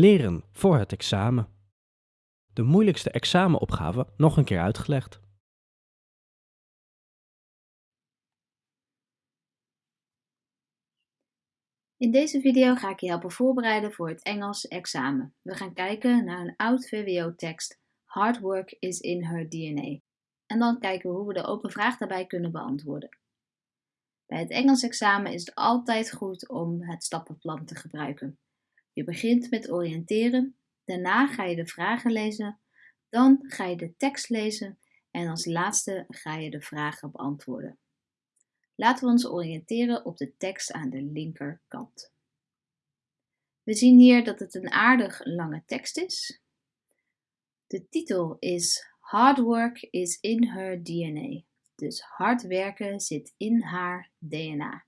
Leren voor het examen. De moeilijkste examenopgave nog een keer uitgelegd. In deze video ga ik je helpen voorbereiden voor het Engels examen. We gaan kijken naar een oud VWO-tekst Hard work is in her DNA. En dan kijken we hoe we de open vraag daarbij kunnen beantwoorden. Bij het Engels examen is het altijd goed om het stappenplan te gebruiken. Je begint met oriënteren, daarna ga je de vragen lezen, dan ga je de tekst lezen en als laatste ga je de vragen beantwoorden. Laten we ons oriënteren op de tekst aan de linkerkant. We zien hier dat het een aardig lange tekst is. De titel is Hard work is in her DNA. Dus hard werken zit in haar DNA.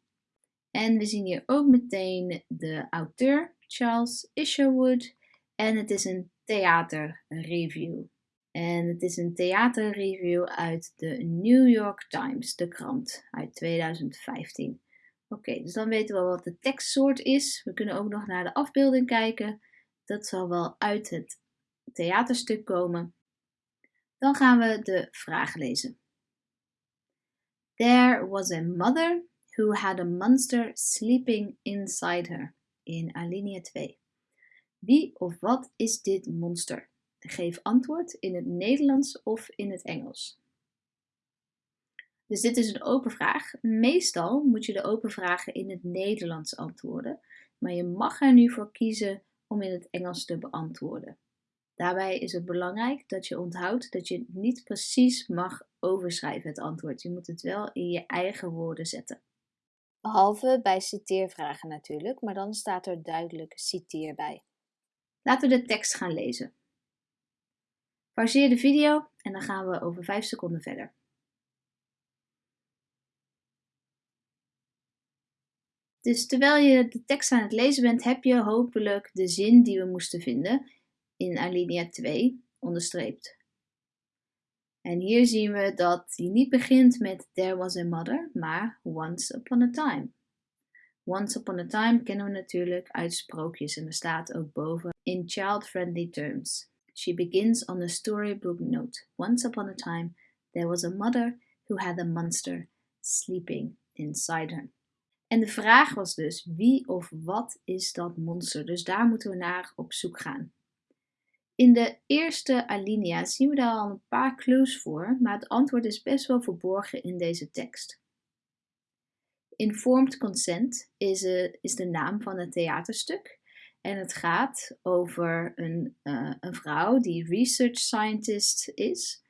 En we zien hier ook meteen de auteur, Charles Isherwood. En het is een theaterreview. En het is een theaterreview uit de New York Times, de krant, uit 2015. Oké, dus dan weten we wat de tekstsoort is. We kunnen ook nog naar de afbeelding kijken. Dat zal wel uit het theaterstuk komen. Dan gaan we de vraag lezen. There was a mother who had a monster sleeping inside her. In alinea 2. Wie of wat is dit monster? Geef antwoord in het Nederlands of in het Engels. Dus dit is een open vraag. Meestal moet je de open vragen in het Nederlands antwoorden, maar je mag er nu voor kiezen om in het Engels te beantwoorden. Daarbij is het belangrijk dat je onthoudt dat je niet precies mag overschrijven het antwoord. Je moet het wel in je eigen woorden zetten. Behalve bij citeervragen natuurlijk, maar dan staat er duidelijk citeer bij. Laten we de tekst gaan lezen. Pauzeer de video en dan gaan we over 5 seconden verder. Dus terwijl je de tekst aan het lezen bent, heb je hopelijk de zin die we moesten vinden in alinea 2 onderstreept. En hier zien we dat hij niet begint met There was a mother, maar Once upon a time. Once upon a time kennen we natuurlijk uit sprookjes en er staat ook boven in child-friendly terms. She begins on a storybook note. Once upon a time, there was a mother who had a monster sleeping inside her. En de vraag was dus, wie of wat is dat monster? Dus daar moeten we naar op zoek gaan. In de eerste alinea zien we daar al een paar clues voor, maar het antwoord is best wel verborgen in deze tekst. Informed Consent is, uh, is de naam van het theaterstuk. En het gaat over een, uh, een vrouw die research scientist is,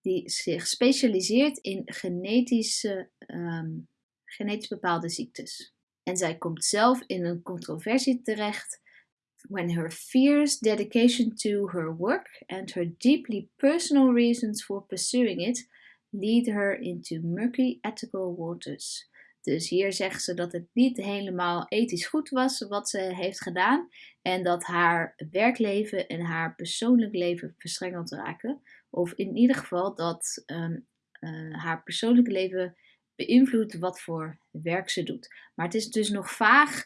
die zich specialiseert in genetische, um, genetisch bepaalde ziektes. En zij komt zelf in een controversie terecht when her fierce dedication to her work and her deeply personal reasons for pursuing it lead her into murky ethical waters. Dus hier zegt ze dat het niet helemaal ethisch goed was wat ze heeft gedaan en dat haar werkleven en haar persoonlijk leven verstrengeld raken. Of in ieder geval dat um, uh, haar persoonlijke leven beïnvloedt wat voor werk ze doet. Maar het is dus nog vaag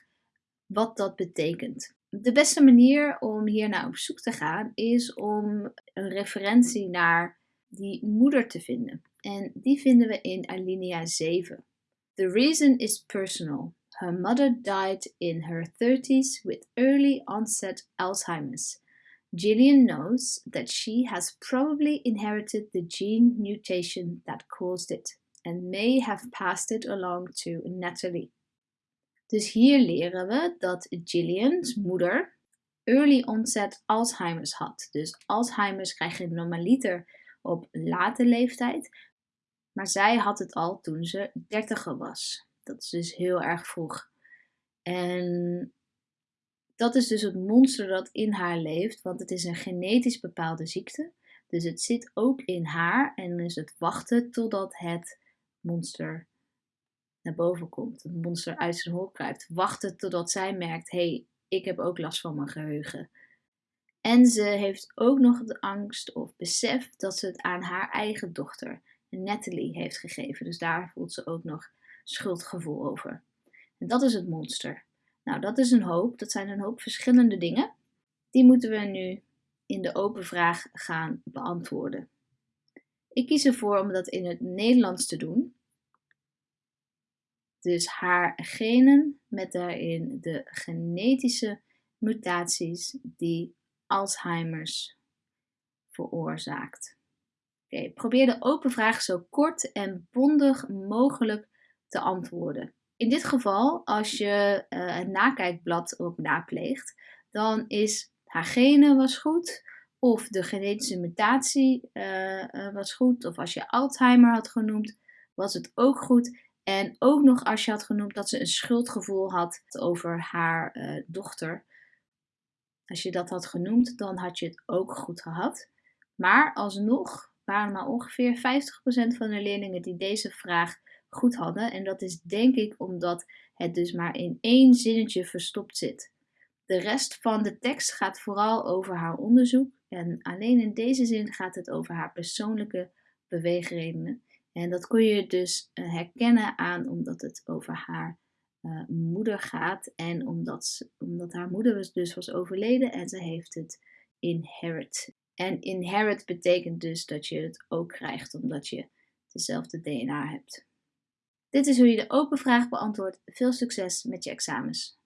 wat dat betekent. De beste manier om hier naar op zoek te gaan is om een referentie naar die moeder te vinden. En die vinden we in alinea 7. The reason is personal. Her mother died in her 30s with early onset Alzheimer's. Gillian knows that she has probably inherited the gene mutation that caused it and may have passed it along to Natalie. Dus hier leren we dat Gillian's moeder early onset Alzheimer's had. Dus Alzheimer's krijg je normaliter op late leeftijd. Maar zij had het al toen ze dertiger was. Dat is dus heel erg vroeg. En dat is dus het monster dat in haar leeft, want het is een genetisch bepaalde ziekte. Dus het zit ook in haar en is het wachten totdat het monster naar boven komt, het monster uit zijn hol kruipt, wachten totdat zij merkt: hé, hey, ik heb ook last van mijn geheugen. En ze heeft ook nog de angst of besef dat ze het aan haar eigen dochter, Natalie, heeft gegeven. Dus daar voelt ze ook nog schuldgevoel over. En dat is het monster. Nou, dat is een hoop. Dat zijn een hoop verschillende dingen. Die moeten we nu in de open vraag gaan beantwoorden. Ik kies ervoor om dat in het Nederlands te doen. Dus haar genen met daarin de genetische mutaties die Alzheimer's veroorzaakt. Oké, probeer de open vraag zo kort en bondig mogelijk te antwoorden. In dit geval, als je uh, het nakijkblad op napleegt, dan is haar genen was goed, of de genetische mutatie uh, was goed, of als je Alzheimer had genoemd, was het ook goed. En ook nog als je had genoemd dat ze een schuldgevoel had over haar uh, dochter. Als je dat had genoemd, dan had je het ook goed gehad. Maar alsnog waren maar ongeveer 50% van de leerlingen die deze vraag goed hadden. En dat is denk ik omdat het dus maar in één zinnetje verstopt zit. De rest van de tekst gaat vooral over haar onderzoek en alleen in deze zin gaat het over haar persoonlijke beweegredenen. En dat kon je dus eh, herkennen aan omdat het over haar uh, moeder gaat en omdat, omdat haar moeder dus was overleden en ze heeft het inherit. En inherit betekent dus dat je het ook krijgt omdat je dezelfde DNA hebt. Dit is hoe je de open vraag beantwoordt. Veel succes met je examens.